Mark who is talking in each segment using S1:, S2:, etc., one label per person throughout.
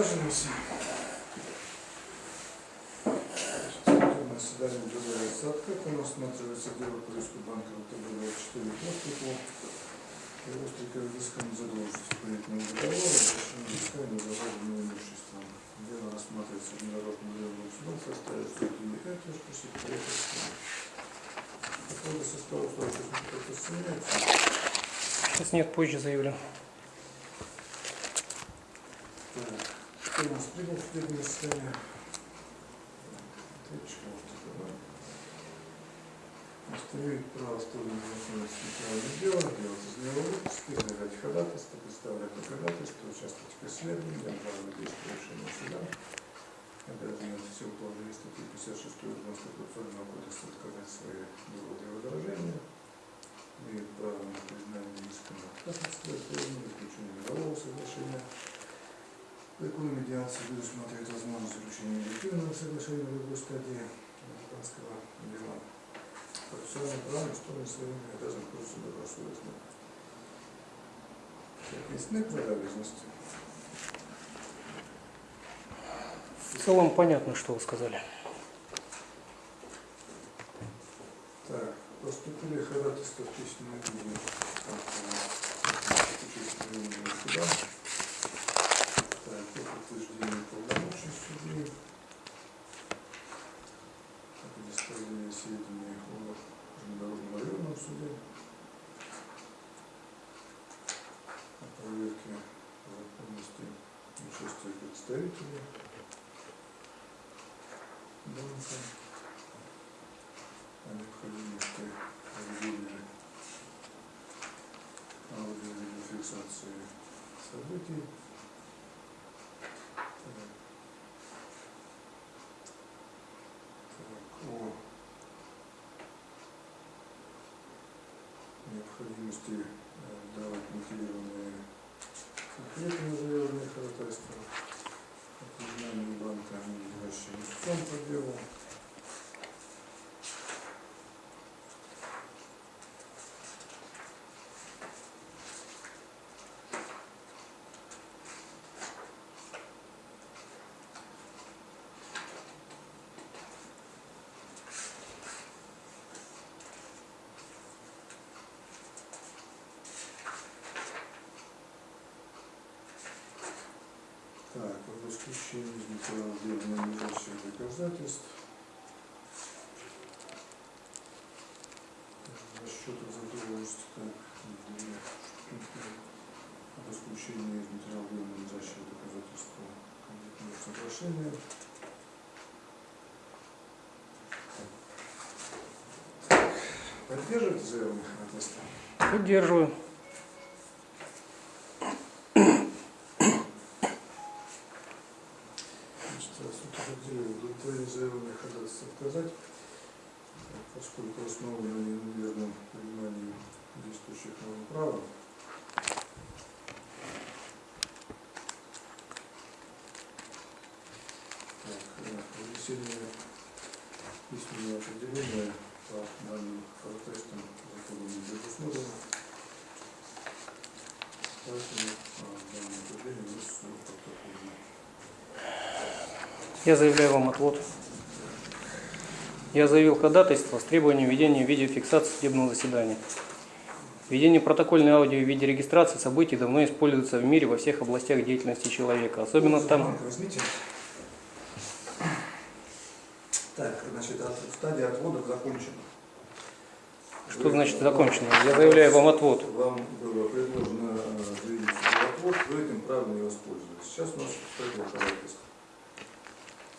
S1: Судебное заседание объявляется открытым. Рассматривается дело по риску банка ВТБ-24 Пластику. Его взыскание задолженности кредитного договора, обращение взыскания загруженного имуществом. Дело рассматривается Международным деловым судом в составе судьи Этюшка, секретаря По поводу состава кто-то сомневается.
S2: Сейчас нет, позже заявлю.
S1: Так, кто у нас прибыл в судебное заседание? Ответчик, может, это, да? Установить право стороны законности материального дела, делать из него выпуски, заявлять ходатайство, представлять доказательства, участвовать в исследовании, обжаловать действия решения суда, обязаны в силу положения статьи 56 Конституционного кодекса отказать свои доводы и возражения, имеют право на признание иском отказательства, заключение мирового соглашения, Законы медиации предусматривает возможность заключения эффективного соглашения в любой стадии американского дела. Процессуальное право стороны своими обязан пользоваться добросовестно. Ясны права обязанности?
S2: В целом понятно, что вы сказали.
S1: Так, поступили ходатайства в от участия суда. Подтверждению полномочий судей. О предоставлении сведений о Международном районном суде. О проверке законности участия представителей банка. О необходимости проведения аудио-видеофиксации событий. Так. Так, о необходимости э, давать мотивированные на заявленные ходатайства, о признании банка истцом по делу, Так, об исключении материала дела надлежащих доказательств. Расчетах задолженности, так, две штуки. Об исключении из материала дела надлежащих доказательств кредитного соглашения. Поддерживаете заявленное ходатайство?
S2: Поддерживаю.
S1: Значит, суд определил удовлетворение заявленных отказать, поскольку основано на неверном понимании действующих норм права. Так, э, письменного определения по данным ходатайствам законом не предусмотрено. Поэтому а.
S2: Я заявляю вам отвод. Я заявил ходатайство с требованием ведения видеофиксации судебного заседания. Ведение протокольной аудио и видеорегистрации событий давно используется в мире во всех областях деятельности человека. Особенно там.
S1: Так, значит, стадия отводов закончена.
S2: что
S1: Вы-
S2: значит закончено? Я заявляю вам отвод.
S1: Вам было предложено э, заявить отвод, вы этим правом не воспользовались. Сейчас у нас ходатайства.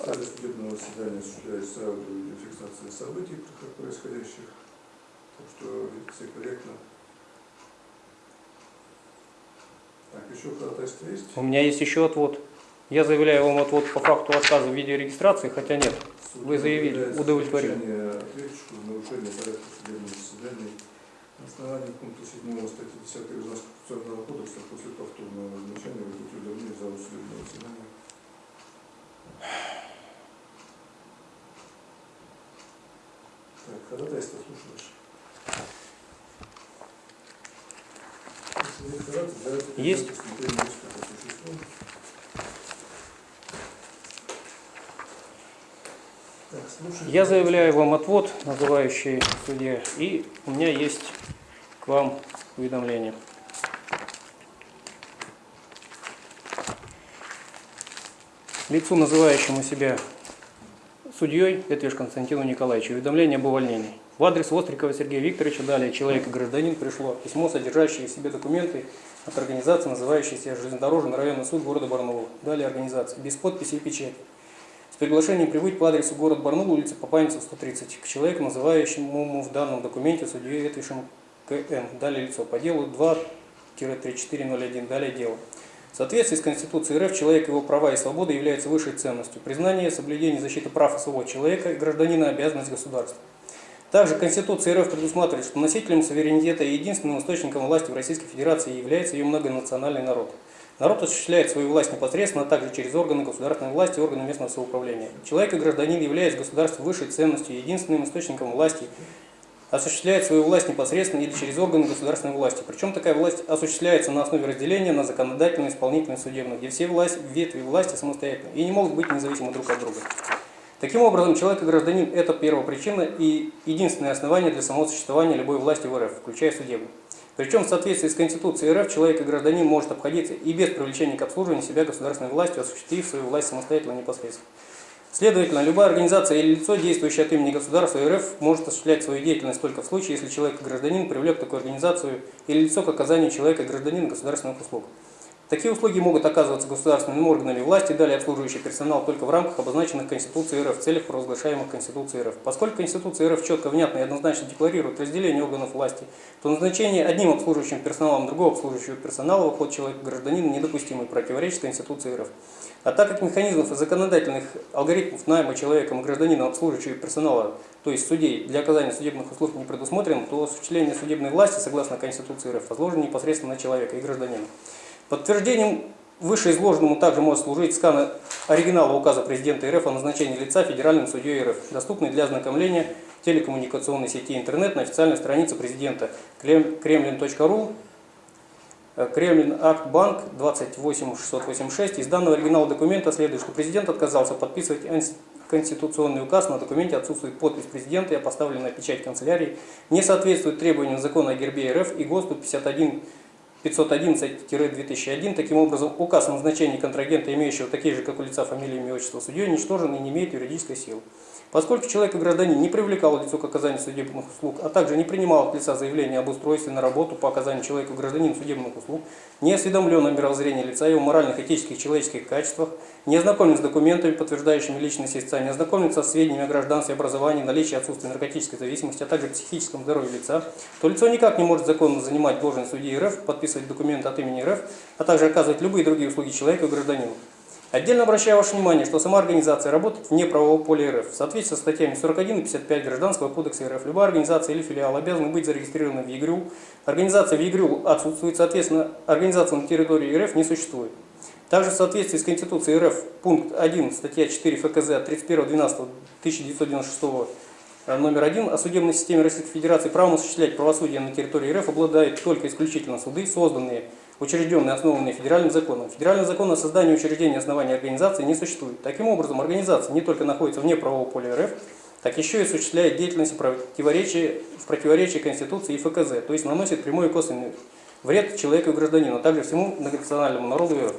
S1: Зале судебного заседания осуществляется аудиофиксация событий, происходящих. Так что все корректно. Так, еще ходатайство есть?
S2: У меня есть еще отвод. Я заявляю вам отвод по факту отказа в видеорегистрации, хотя нет.
S1: Суд
S2: Вы заявили,
S1: замечание ответчику в нарушение порядка судебного заседания на основании пункта 7 статьи 10 Гражданского процессуального кодекса после повторного назначения удалены из зала судебного заседания. ходатайство, слушай.
S2: Есть? Я заявляю вам отвод, называющий судья, и у меня есть к вам уведомление. Лицу, называющему себя судьей, Этвиш Константину Николаевичу, уведомление об увольнении. В адрес Вострикова Сергея Викторовича, далее человек и гражданин, пришло письмо, содержащее в себе документы от организации, называющейся Железнодорожный районный суд города Барнаул. Далее организация, без подписи и печати. С приглашением прибыть по адресу город Барнаул, улица Папаница, 130, к человеку, называющему в данном документе судьей Этвишем КН. Далее лицо по делу 2-3401. Далее дело. В соответствии с Конституцией РФ человек, его права и свободы являются высшей ценностью. Признание, соблюдение и защита прав и свобод человека и гражданина – обязанность государства. Также Конституция РФ предусматривает, что носителем суверенитета и единственным источником власти в Российской Федерации является ее многонациональный народ. Народ осуществляет свою власть непосредственно, а также через органы государственной власти и органы местного самоуправления. Человек и гражданин, являясь государством высшей ценностью и единственным источником власти, осуществляет свою власть непосредственно или через органы государственной власти. Причем такая власть осуществляется на основе разделения на законодательную, исполнительную судебную, где все власть, ветви власти самостоятельны и не могут быть независимы друг от друга. Таким образом, человек и гражданин – это первопричина и единственное основание для самого существования любой власти в РФ, включая судебную. Причем в соответствии с Конституцией РФ человек и гражданин может обходиться и без привлечения к обслуживанию себя государственной властью, осуществив свою власть самостоятельно непосредственно. Следовательно, любая организация или лицо, действующее от имени государства РФ, может осуществлять свою деятельность только в случае, если человек и гражданин привлек такую организацию или лицо к оказанию человека и гражданина государственных услуг. Такие услуги могут оказываться государственными органами власти, далее обслуживающий персонал только в рамках обозначенных Конституцией РФ в целях, провозглашаемых Конституцией РФ. Поскольку Конституция РФ четко, внятно и однозначно декларирует разделение органов власти, то назначение одним обслуживающим персоналом другого обслуживающего персонала в обход человека-гражданина недопустимо и противоречит Конституции РФ. А так как механизмов и законодательных алгоритмов найма человеком и гражданином обслуживающего персонала, то есть судей, для оказания судебных услуг не предусмотрено, то осуществление судебной власти, согласно Конституции РФ, возложено непосредственно на человека и гражданина. Подтверждением вышеизложенному также может служить скан оригинала указа президента РФ о назначении лица федеральным судьей РФ, доступный для ознакомления телекоммуникационной сети интернет на официальной странице президента. Kremlin.ru Кремлин Акт Банк 28686. Из данного оригинала документа следует, что президент отказался подписывать конституционный указ, на документе отсутствует подпись президента и поставленная печать канцелярии, не соответствует требованиям закона о гербе РФ и ГОСТу 51 511-2001. Таким образом, указ о назначении контрагента, имеющего такие же, как у лица, фамилии, имя, отчество судьей, уничтожен и не имеет юридической силы. Поскольку человек и гражданин не привлекал лицо к оказанию судебных услуг, а также не принимал от лица заявление об устройстве на работу по оказанию человеку гражданину судебных услуг, не осведомлен о мировоззрении лица, его моральных, этических, человеческих качествах, не ознакомлен с документами, подтверждающими личность истца, не ознакомлен со сведениями о гражданстве, образовании, наличии и отсутствии наркотической зависимости, а также психическом здоровье лица, то лицо никак не может законно занимать должность судьи РФ, подписывать документы от имени РФ, а также оказывать любые другие услуги человеку и гражданину. Отдельно обращаю ваше внимание, что сама организация работает вне правового поля РФ. В соответствии со статьями 41 и 55 Гражданского кодекса РФ, любая организация или филиал обязаны быть зарегистрированы в ЕГРЮ. Организация в ЕГРЮ отсутствует, соответственно, организация на территории РФ не существует. Также в соответствии с Конституцией РФ, пункт 1, статья 4 ФКЗ от 31.12.1996 номер 1 о судебной системе Российской Федерации правом осуществлять правосудие на территории РФ обладают только исключительно суды, созданные учрежденные, основанные федеральным законом. Федеральный закон о создании учреждения основания организации не существует. Таким образом, организация не только находится вне правового поля РФ, так еще и осуществляет деятельность в противоречии, в противоречии Конституции и ФКЗ, то есть наносит прямой и косвенный вред человеку и гражданину, а также всему многонациональному народу РФ.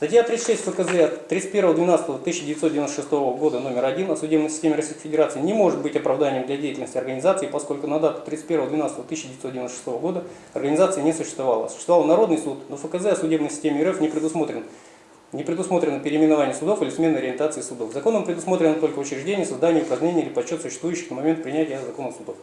S2: Статья 36 ФКЗ 31.12.1996 года номер 1 о судебной системе Российской Федерации не может быть оправданием для деятельности организации, поскольку на дату 31.12.1996 года организация не существовала. Существовал Народный суд, но ФКЗ о судебной системе РФ не предусмотрен. Не предусмотрено переименование судов или смена ориентации судов. Законом предусмотрено только учреждение, создание, упразднение или подсчет существующих на момент принятия закона судов.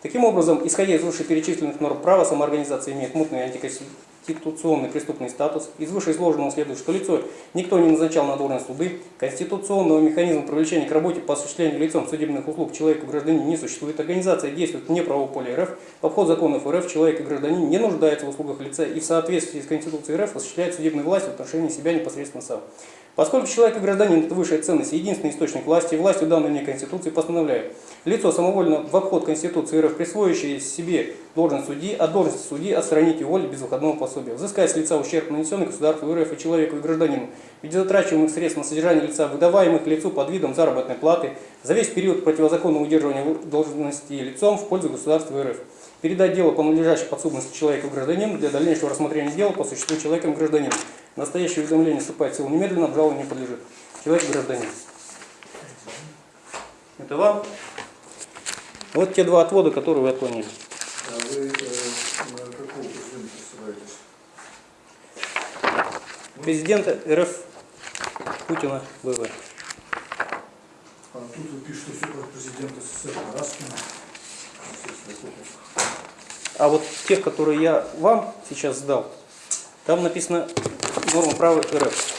S2: Таким образом, исходя из вышеперечисленных норм права, самоорганизация имеет мутный антиконституционный конституционный преступный статус. Из вышеизложенного следует, что лицо никто не назначал на должность суды, конституционного механизма привлечения к работе по осуществлению лицом судебных услуг человеку гражданину не существует. Организация действует вне правового поля РФ. В обход законов РФ человек и гражданин не нуждается в услугах лица и в соответствии с Конституцией РФ осуществляет судебную власть в отношении себя непосредственно сам. Поскольку человек и гражданин – это высшая ценность и единственный источник власти, властью данной мне Конституции постановляет – Лицо самовольно в обход Конституции РФ, присвоящее себе должность судьи, от должности судьи отстранить его без выходного пособия. Взыскать с лица ущерб, нанесенный государству РФ и человеку и гражданину, в виде затрачиваемых средств на содержание лица, выдаваемых лицу под видом заработной платы, за весь период противозаконного удерживания должности лицом в пользу государства РФ. Передать дело по надлежащей подсудности человеку и гражданину для дальнейшего рассмотрения дела по существу человеком и гражданином. Настоящее уведомление вступает в силу немедленно, обжалованию не подлежит. Человек гражданин. Это вам. Вот те два отвода, которые вы отклонили.
S1: А вы э, на какого президента ссылаетесь?
S2: Президента РФ Путина ВВ.
S1: А тут вы пишете все про президента СССР Раскина.
S2: А вот тех, которые я вам сейчас сдал, там написано норма права РФ.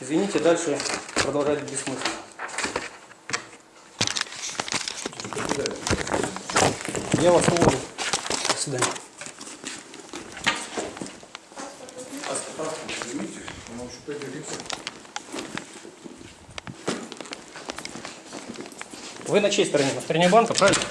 S2: Извините, дальше продолжать бессмысленно. Я вас уволю. До свидания. Вы на чьей стороне? На стороне банка, правильно?